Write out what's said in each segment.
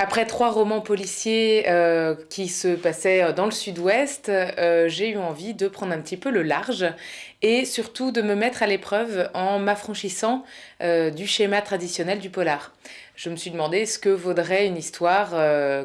Après trois romans policiers euh, qui se passaient dans le sud-ouest, euh, j'ai eu envie de prendre un petit peu le large et surtout de me mettre à l'épreuve en m'affranchissant euh, du schéma traditionnel du polar. Je me suis demandé ce que vaudrait une histoire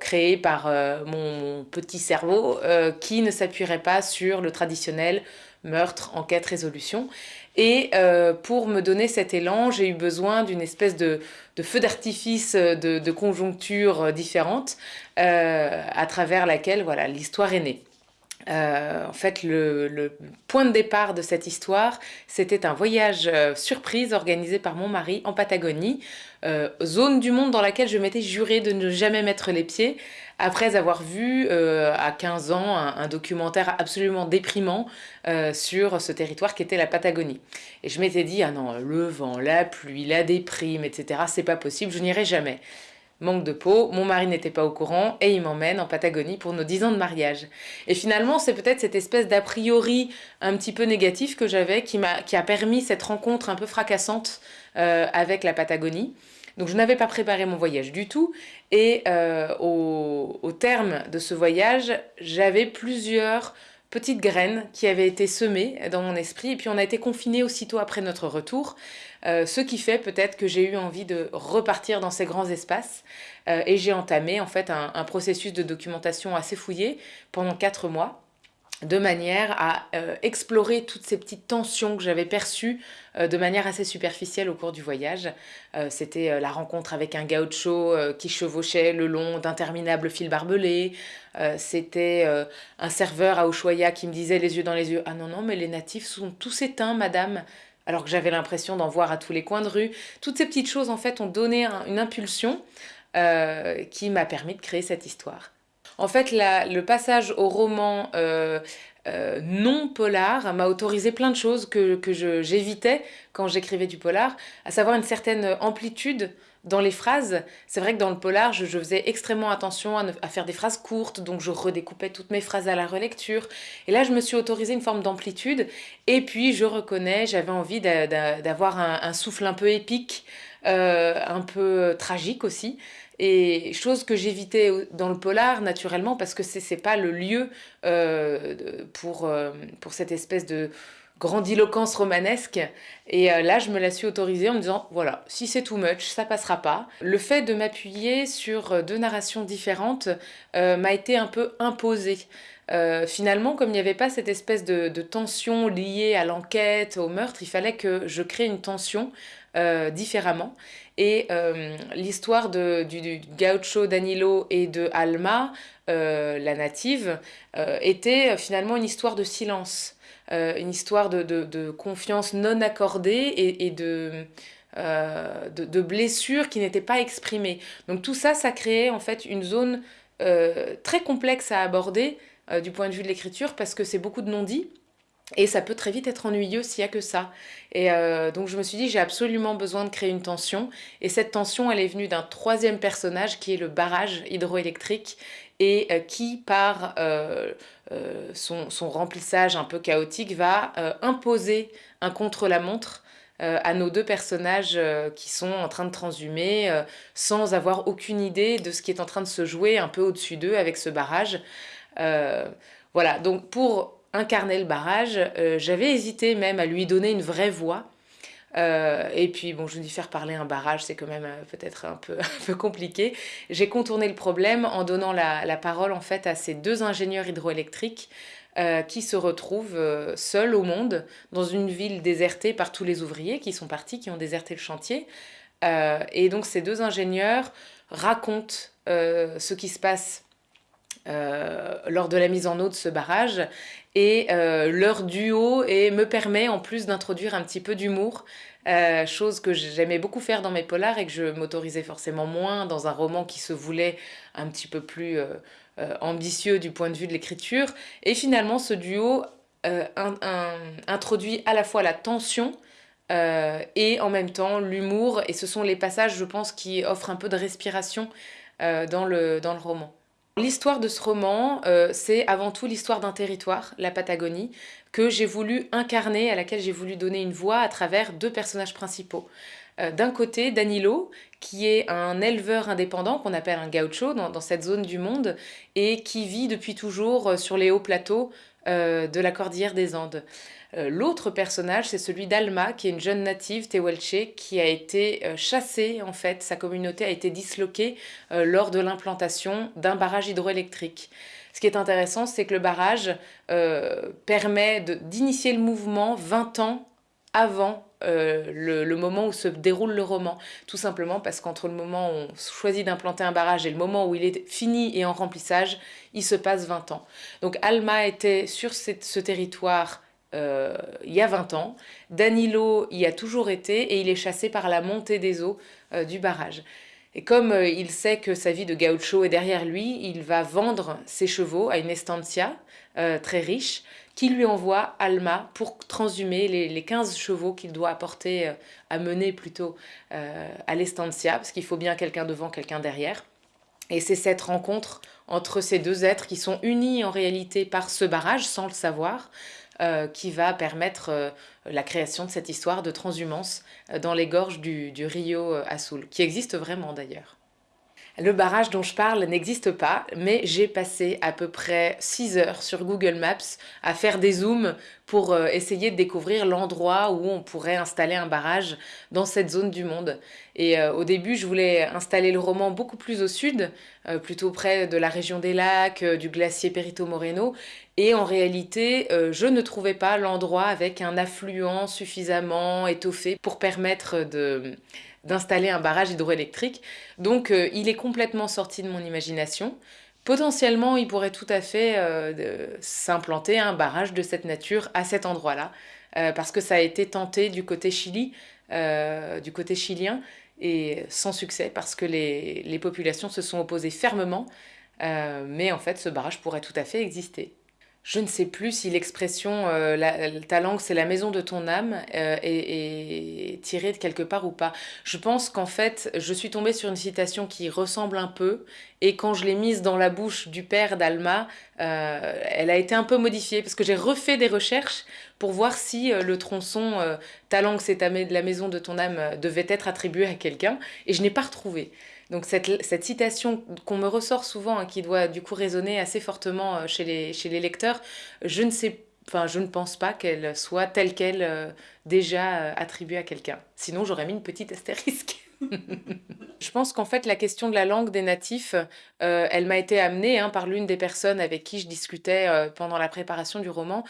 créée par mon petit cerveau qui ne s'appuierait pas sur le traditionnel meurtre, enquête, résolution. Et euh, pour me donner cet élan, j'ai eu besoin d'une espèce de, feu d'artifice de, de conjonctures euh, différentes euh, à travers laquelle voilà, l'histoire est née. en fait, le, point de départ de cette histoire, c'était un voyage surprise organisé par mon mari en Patagonie, zone du monde dans laquelle je m'étais juré de ne jamais mettre les pieds, après avoir vu euh, à 15 ans un, documentaire absolument déprimant euh, sur ce territoire qui était la Patagonie. Et je m'étais dit, ah non, le vent, la pluie, la déprime, etc., c'est pas possible, je n'irai jamais. Manque de peau, mon mari n'était pas au courant et il m'emmène en Patagonie pour nos 10 ans de mariage. Et finalement, c'est peut-être cette espèce d'a priori un petit peu négatif que j'avais qui, qui a permis cette rencontre un peu fracassante euh, avec la Patagonie. Donc je n'avais pas préparé mon voyage du tout. Et euh, au, terme de ce voyage, j'avais plusieurs petites graines qui avaient été semées dans mon esprit. Et puis on a été confinés aussitôt après notre retour, euh, ce qui fait peut-être que j'ai eu envie de repartir dans ces grands espaces. Euh, et j'ai entamé en fait un, processus de documentation assez fouillé pendant quatre mois de manière à euh, explorer toutes ces petites tensions que j'avais perçues euh, de manière assez superficielle au cours du voyage. Euh, c'était la rencontre avec un gaucho qui chevauchait le long d'interminables fils barbelés. C'était un serveur à Ushuaia qui me disait les yeux dans les yeux « Ah non, non, mais les natifs sont tous éteints, madame !» alors que j'avais l'impression d'en voir à tous les coins de rue. Toutes ces petites choses, en fait, ont donné une impulsion qui m'a permis de créer cette histoire. En fait, le passage au roman euh, euh, non polar m'a autorisé plein de choses que, j'évitais quand j'écrivais du polar, à savoir une certaine amplitude dans les phrases. C'est vrai que dans le polar, je, faisais extrêmement attention à, faire des phrases courtes, donc je redécoupais toutes mes phrases à la relecture. Et là, je me suis autorisé une forme d'amplitude. Et puis, je reconnais, j'avais envie d'avoir un, souffle un peu épique, euh, un peu tragique aussi. Et chose que j'évitais dans le polar, naturellement, parce que c'est pas le lieu euh, pour, euh, pour cette espèce de grandiloquence romanesque. Et euh, là, je me la suis autorisée en me disant, voilà, si c'est too much, ça passera pas. Le fait de m'appuyer sur deux narrations différentes m'a été un peu imposé. finalement, comme il n'y avait pas cette espèce de, de tension liée à l'enquête, au meurtre, il fallait que je crée une tension différemment. Et euh, l'histoire du, du, gaucho Danilo et de Alma, euh, la native, euh, était finalement une histoire de silence, une histoire de, confiance non accordée et, de, de, blessures qui n'étaient pas exprimées. Donc tout ça, ça créait en fait une zone très complexe à aborder du point de vue de l'écriture parce que c'est beaucoup de non-dits et ça peut très vite être ennuyeux s'il n'y a que ça. Et euh, donc je me suis dit, j'ai absolument besoin de créer une tension. Et cette tension, elle est venue d'un troisième personnage qui est le barrage hydroélectrique et euh, qui, par euh, son, son, remplissage un peu chaotique, va imposer un contre-la-montre à nos deux personnages qui sont en train de transhumer sans avoir aucune idée de ce qui est en train de se jouer un peu au-dessus d'eux avec ce barrage. voilà, donc pour incarner le barrage. Euh, j'avais hésité même à lui donner une vraie voix. Euh, et puis, bon, je me dis faire parler un barrage, c'est quand même euh, peut-être un peu, un peu compliqué. J'ai contourné le problème en donnant la, parole en fait à ces deux ingénieurs hydroélectriques qui se retrouvent seuls au monde dans une ville désertée par tous les ouvriers qui sont partis, qui ont déserté le chantier. et donc ces deux ingénieurs racontent ce qui se passe lors de la mise en eau de ce barrage et euh, leur duo et me permet en plus d'introduire un petit peu d'humour, euh, chose que j'aimais beaucoup faire dans mes polars et que je m'autorisais forcément moins dans un roman qui se voulait un petit peu plus euh, ambitieux du point de vue de l'écriture. Et finalement, ce duo introduit à la fois la tension et en même temps l'humour, et ce sont les passages, je pense, qui offrent un peu de respiration dans, le, dans le roman. L'histoire de ce roman, euh, c'est avant tout l'histoire d'un territoire, la Patagonie, que j'ai voulu incarner, à laquelle j'ai voulu donner une voix à travers deux personnages principaux. D'un côté, Danilo, qui est un éleveur indépendant qu'on appelle un gaucho dans, cette zone du monde et qui vit depuis toujours sur les hauts plateaux de la cordillère des Andes. Euh, l'autre personnage, c'est celui d'Alma, qui est une jeune native tehuelche qui a été euh, chassée, en fait, sa communauté a été disloquée euh, lors de l'implantation d'un barrage hydroélectrique. Ce qui est intéressant, c'est que le barrage permet d'initier le mouvement 20 ans avant le, le, moment où se déroule le roman. Tout simplement parce qu'entre le moment où on choisit d'implanter un barrage et le moment où il est fini et en remplissage, il se passe 20 ans. Donc Alma était sur ce territoire euh, il y a 20 ans. Danilo y a toujours été et il est chassé par la montée des eaux euh, du barrage. Et comme euh, il sait que sa vie de gaucho est derrière lui, il va vendre ses chevaux à une estancia très riche qui lui envoie Alma pour transhumer les, les 15 chevaux qu'il doit apporter, à mener plutôt à l'estancia, parce qu'il faut bien quelqu'un devant, quelqu'un derrière. Et c'est cette rencontre entre ces deux êtres qui sont unis en réalité par ce barrage, sans le savoir, euh, qui va permettre euh, la création de cette histoire de transhumance euh, dans les gorges du, du Rio Azul, qui existe vraiment d'ailleurs. Le barrage dont je parle n'existe pas, mais j'ai passé à peu près 6 heures sur Google Maps à faire des zooms pour euh, essayer de découvrir l'endroit où on pourrait installer un barrage dans cette zone du monde. Et euh, au début, je voulais installer le roman beaucoup plus au sud, euh, plutôt près de la région des lacs, du glacier Perito Moreno. Et en réalité, je ne trouvais pas l'endroit avec un affluent suffisamment étoffé pour permettre de d'installer un barrage hydroélectrique. Donc euh, il est complètement sorti de mon imagination. Potentiellement, il pourrait tout à fait euh, s'implanter un barrage de cette nature à cet endroit-là, euh, parce que ça a été tenté du côté Chili, du côté chilien, et sans succès, parce que les, les populations se sont opposées fermement, mais en fait, ce barrage pourrait tout à fait exister je ne sais plus si l'expression euh, ta langue c'est la maison de ton âme euh, est, tirée de quelque part ou pas. Je pense qu'en fait je suis tombée sur une citation qui ressemble un peu et quand je l'ai mise dans la bouche du père d'Alma, euh, elle a été un peu modifiée parce que j'ai refait des recherches pour voir si le tronçon ta langue c'est la maison de ton âme devait être attribué à quelqu'un et je n'ai pas retrouvé. Donc cette, cette citation qu'on me ressort souvent, hein, qui doit du coup résonner assez fortement euh, chez les, chez les lecteurs, je ne sais Enfin, je ne pense pas qu'elle soit telle qu'elle euh, déjà euh, attribuée à quelqu'un. Sinon, j'aurais mis une petite astérisque. je pense qu'en fait, la question de la langue des natifs, elle m'a été amenée hein, par l'une des personnes avec qui je discutais pendant la préparation du roman.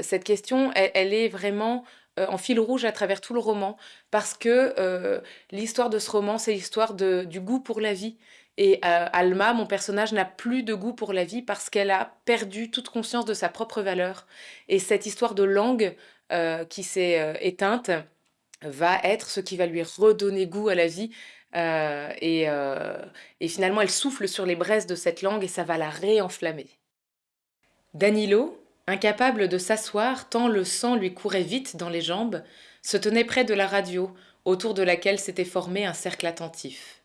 cette question, elle, est vraiment euh, en fil rouge à travers tout le roman, parce que euh, l'histoire de ce roman, c'est l'histoire du goût pour la vie. Et euh, Alma, mon personnage, n'a plus de goût pour la vie parce qu'elle a perdu toute conscience de sa propre valeur. Et cette histoire de langue qui s'est éteinte va être ce qui va lui redonner goût à la vie. et, et finalement, elle souffle sur les braises de cette langue et ça va la réenflammer. Danilo, Incapable de s'asseoir tant le sang lui courait vite dans les jambes, se tenait près de la radio, autour de laquelle s'était formé un cercle attentif.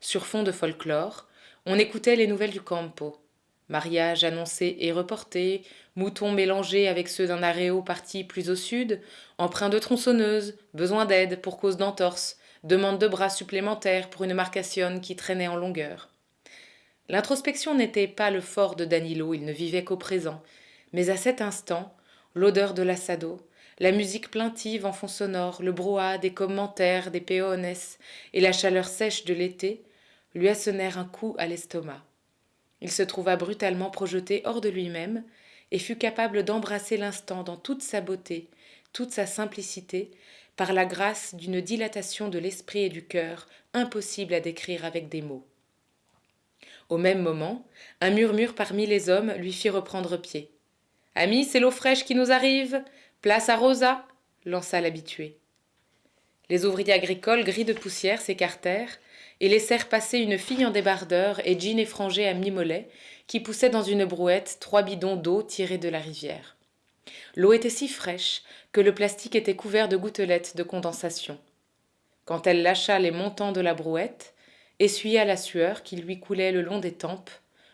Sur fond de folklore, on écoutait les nouvelles du campo. Mariage annoncé et reporté, moutons mélangés avec ceux d'un aréo parti plus au sud, emprunt de tronçonneuse, besoin d'aide pour cause d'entorse, demande de bras supplémentaires pour une marcationne qui traînait en longueur. L'introspection n'était pas le fort de Danilo, il ne vivait qu'au présent, mais à cet instant, l'odeur de l'assado, la musique plaintive en fond sonore, le brouhaha des commentaires des peones et la chaleur sèche de l'été lui assonnèrent un coup à l'estomac. Il se trouva brutalement projeté hors de lui-même et fut capable d'embrasser l'instant dans toute sa beauté, toute sa simplicité, par la grâce d'une dilatation de l'esprit et du cœur impossible à décrire avec des mots. Au même moment, un murmure parmi les hommes lui fit reprendre pied. Ami, c'est l'eau fraîche qui nous arrive. Place à Rosa, lança l'habitué. Les ouvriers agricoles, gris de poussière, s'écartèrent et laissèrent passer une fille en débardeur et jean effrangé à mi-mollet qui poussait dans une brouette trois bidons d'eau tirés de la rivière. L'eau était si fraîche que le plastique était couvert de gouttelettes de condensation. Quand elle lâcha les montants de la brouette, essuya la sueur qui lui coulait le long des tempes,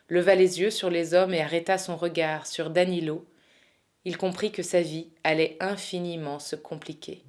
leva les yeux sur les hommes et arrêta son regard sur Danilo, il comprit que sa vie allait infiniment se compliquer.